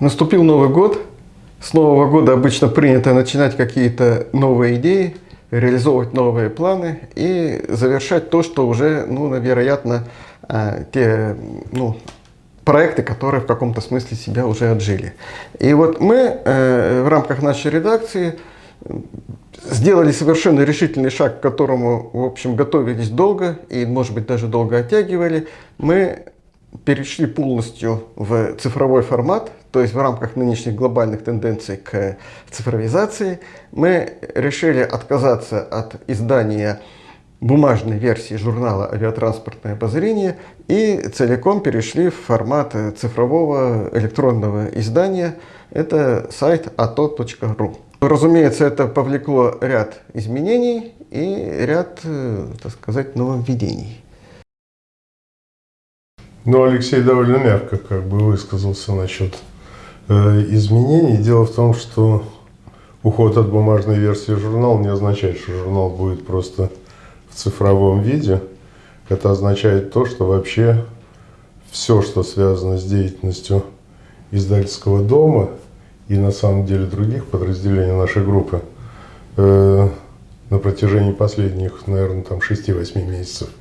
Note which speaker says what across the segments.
Speaker 1: Наступил Новый год. С Нового года обычно принято начинать какие-то новые идеи, реализовывать новые планы и завершать то, что уже, ну, вероятно, э, те ну, проекты, которые в каком-то смысле себя уже отжили. И вот мы э, в рамках нашей редакции сделали совершенно решительный шаг, к которому, в общем, готовились долго и, может быть, даже долго оттягивали. Мы перешли полностью в цифровой формат, то есть в рамках нынешних глобальных тенденций к цифровизации, мы решили отказаться от издания бумажной версии журнала «Авиатранспортное обозрение» и целиком перешли в формат цифрового электронного издания. Это сайт ato.ru. Разумеется, это повлекло ряд изменений и ряд, э, так сказать, нововведений.
Speaker 2: Ну, Алексей довольно мягко как бы высказался насчет э, изменений. Дело в том, что уход от бумажной версии журнала не означает, что журнал будет просто в цифровом виде. Это означает то, что вообще все, что связано с деятельностью издательского дома и на самом деле других подразделений нашей группы э, на протяжении последних, наверное, там 6-8 месяцев –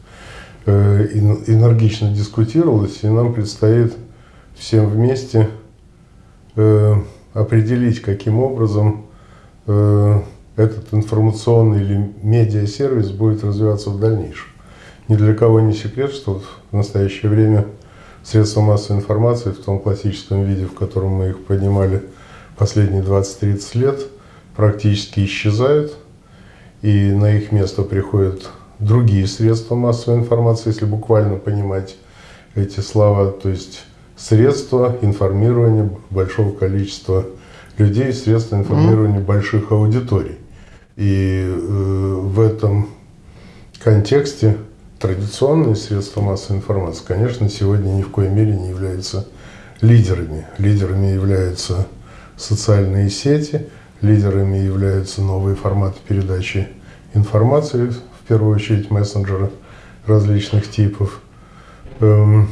Speaker 2: энергично дискутировалось, и нам предстоит всем вместе э, определить, каким образом э, этот информационный или медиа-сервис будет развиваться в дальнейшем. Ни для кого не секрет, что в настоящее время средства массовой информации в том классическом виде, в котором мы их поднимали последние 20-30 лет, практически исчезают, и на их место приходят другие средства массовой информации, если буквально понимать эти слова, то есть средства информирования большого количества людей, средства информирования mm -hmm. больших аудиторий. И э, в этом контексте традиционные средства массовой информации, конечно, сегодня ни в коей мере не являются лидерами. Лидерами являются социальные сети, лидерами являются новые форматы передачи информации, в первую очередь мессенджеры различных типов. Эм,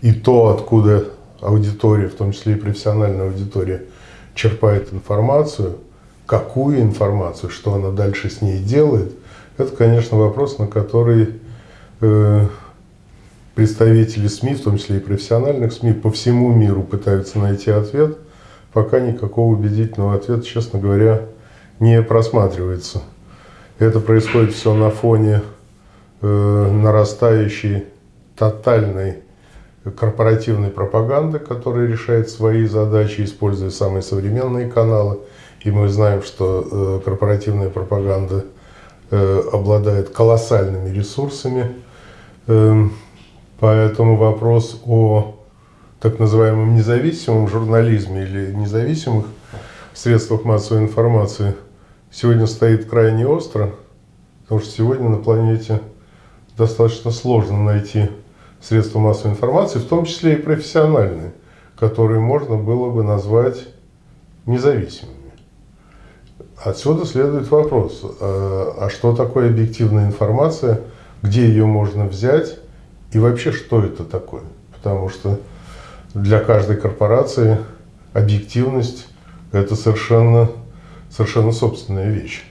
Speaker 2: и то, откуда аудитория, в том числе и профессиональная аудитория, черпает информацию, какую информацию, что она дальше с ней делает, это, конечно, вопрос, на который э, представители СМИ, в том числе и профессиональных СМИ, по всему миру пытаются найти ответ. Пока никакого убедительного ответа, честно говоря, не просматривается. Это происходит все на фоне э, нарастающей тотальной корпоративной пропаганды, которая решает свои задачи, используя самые современные каналы. И мы знаем, что э, корпоративная пропаганда э, обладает колоссальными ресурсами. Э, поэтому вопрос о так называемом независимом журнализме или независимых средствах массовой информации – сегодня стоит крайне остро, потому что сегодня на планете достаточно сложно найти средства массовой информации, в том числе и профессиональные, которые можно было бы назвать независимыми. Отсюда следует вопрос, а, а что такое объективная информация, где ее можно взять и вообще что это такое? Потому что для каждой корпорации объективность – это совершенно совершенно собственная вещь.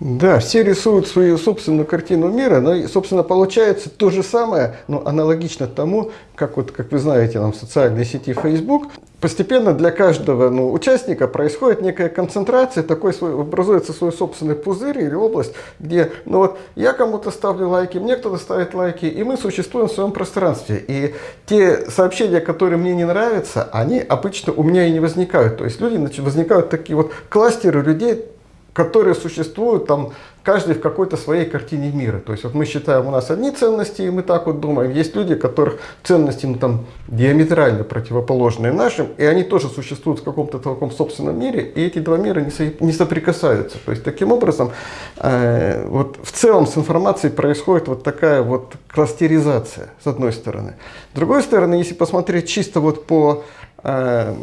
Speaker 1: Да, все рисуют свою собственную картину мира, но, собственно, получается то же самое, но аналогично тому, как, вот, как вы знаете, нам в социальной сети Facebook, постепенно для каждого ну, участника происходит некая концентрация, такой свой, образуется свой собственный пузырь или область, где ну вот я кому-то ставлю лайки, мне кто-то ставит лайки, и мы существуем в своем пространстве. И те сообщения, которые мне не нравятся, они обычно у меня и не возникают. То есть люди возникают такие вот кластеры людей, которые существуют там каждый в какой-то своей картине мира. То есть вот мы считаем, у нас одни ценности, и мы так вот думаем. Есть люди, которых ценности ну, там, диаметрально противоположные нашим, и они тоже существуют в каком-то таком собственном мире, и эти два мира не, со, не соприкасаются. То есть таким образом, э, вот в целом с информацией происходит вот такая вот кластеризация, с одной стороны. С другой стороны, если посмотреть чисто вот по, э,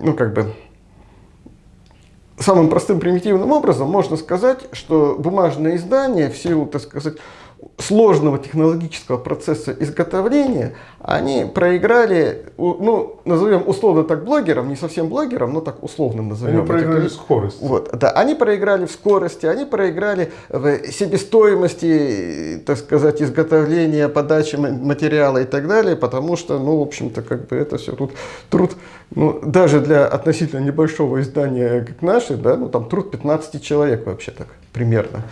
Speaker 1: ну как бы, самым простым примитивным образом можно сказать, что бумажное издание в силу, так сказать, сложного технологического процесса изготовления, они проиграли, ну, назовем условно так блогерам, не совсем блогерам, но так условно назовем.
Speaker 2: Они проиграли
Speaker 1: людей.
Speaker 2: скорость.
Speaker 1: Вот, да, они проиграли в скорости, они проиграли в себестоимости, так сказать, изготовления, подачи ма- материала и так далее, потому что, ну, в общем-то, как бы это все тут труд, ну, даже для относительно небольшого издания, как наши, да, ну, там труд 15 человек вообще так примерно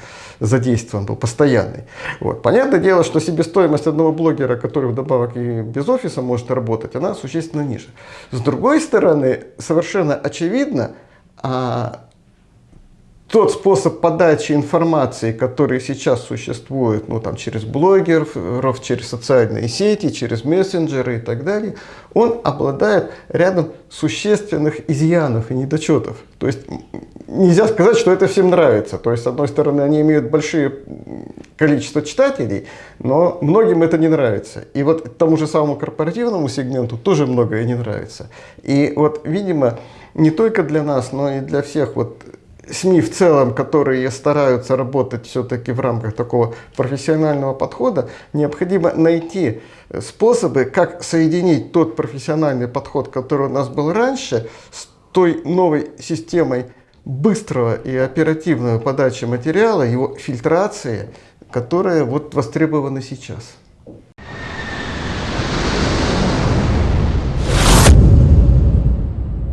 Speaker 1: задействован был, постоянный. Вот. Понятное дело, что себестоимость одного блогера, который вдобавок и без офиса может работать, она существенно ниже. С другой стороны, совершенно очевидно, а, тот способ подачи информации, который сейчас существует, ну там через блогеров, через социальные сети, через мессенджеры и так далее, он обладает рядом существенных изъянов и недочетов. То есть нельзя сказать, что это всем нравится. То есть, с одной стороны, они имеют большое количество читателей, но многим это не нравится. И вот тому же самому корпоративному сегменту тоже многое не нравится. И вот, видимо, не только для нас, но и для всех вот СМИ в целом, которые стараются работать все-таки в рамках такого профессионального подхода, необходимо найти э, способы, как соединить тот профессиональный подход, который у нас был раньше, с той новой системой быстрого и оперативного подачи материала, его фильтрации, которая вот востребована сейчас.